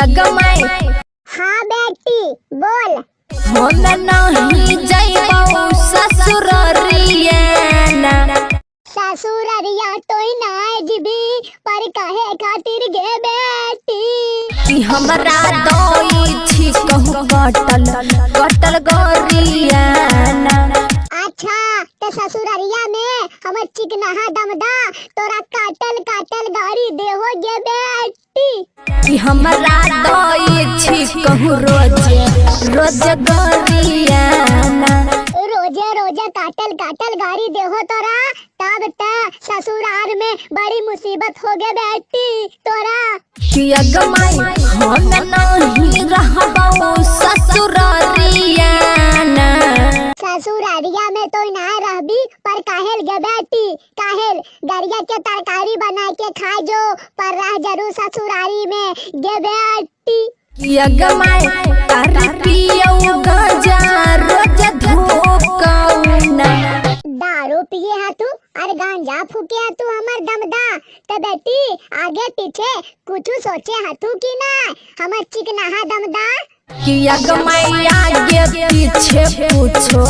गमाई हाँ बेटी बोल। हम नहीं जाइबो ससुररिया ससुररिया तो ना जीबी पर काहे खातिर गे बेटी? हमरा दई छी कहू कटल कटल गरिया अच्छा तो ससुररिया में हमर चिकनाहा दमदा तोरा काटल काटल गाड़ी देहो गे बेटी कि हमरा दई छी कहू रोज रोज गरिया ना रोज़े रोज़े काटल काटल गाड़ी देहो तोरा। तब त ससुराल में बड़ी मुसीबत हो गे बेटी तोरा। किया गमाई हम नहीं रहबो ससुररिया ना ससुरारिया में तो ना रहबी पर काहेल गे बेटी। काहेल गरिया के तरकारी बना के खा जो पर रह ज़रूर ससुरारी में गे बेटी किया गमाई कर पियो गजा रोज धोकौना दारू पिए है तू और गांजा फूके है तू हमर दमदा। तो बेटी आगे पीछे कुछ सोचे है तू की ना हमर चिकना है दमदा। किया गमाई आगे पीछे पूछो।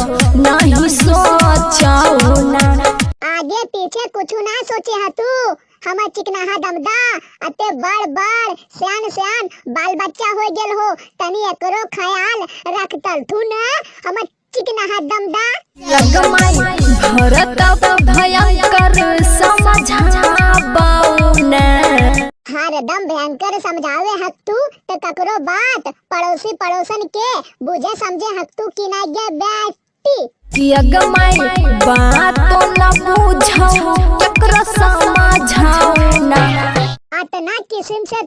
सोचे है तू। हमर चिकना है दमदा अते बड़ बड़ सियान सियान बाल बच्चा हो गेल हो। तनी एकरो ख्याल रख तल तू ना हमर चिकना है दमदा। किया गमाई भरत भयंकर समझाबो ना हर दम भयंकर समझावे हक तू तो ककरो बात पड़ोसी पड़ोसन के बुझे समझे हक तू की ना गे बेटी। किया गमाई बात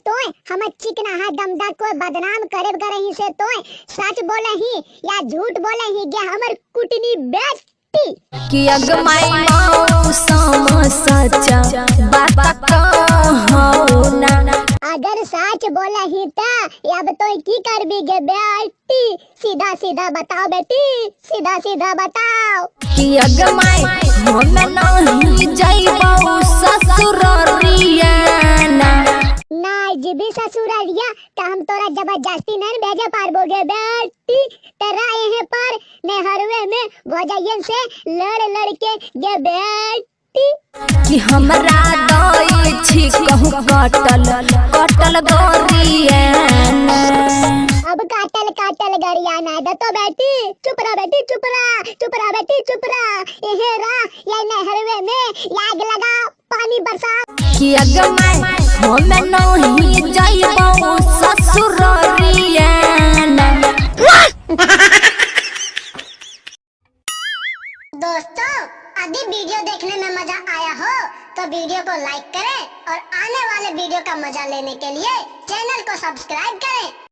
तोय हमर चिकना है दमदा को बदनाम करे करही से तोय। सच बोले ही या झूठ बोले ही गे हमर कुटनी बेटी किया गमाई मौसम सच्चा बात कहो ना। अगर सच बोले ही ता अब तो की करबी गे बेटी? सीधा सीधा बताओ बेटी सीधा सीधा बताओ। किया गमाई हम नहीं जाइबो तोरा ज़बरदस्ती नहीं भेजे पारबोगे बेटी। तेरा यहीं पर नेहरवे में भोजयन से लड़ लड़ के गे बेटी। कि हमरा दई छी कहू कटल कटल गरिया ना अब काटल काटल गरिया ना दे तो बेटी। चुप रह बेटी चुप रह चुप रह बेटी चुप रह। यहीं रह ये नेहरवे में आग लगा पानी बरसा। किया गमाई हम नहीं जाइबो ससुररिया दोस्तों, अभी वीडियो देखने में मज़ा आया हो तो वीडियो को लाइक करें और आने वाले वीडियो का मज़ा लेने के लिए चैनल को सब्सक्राइब करें।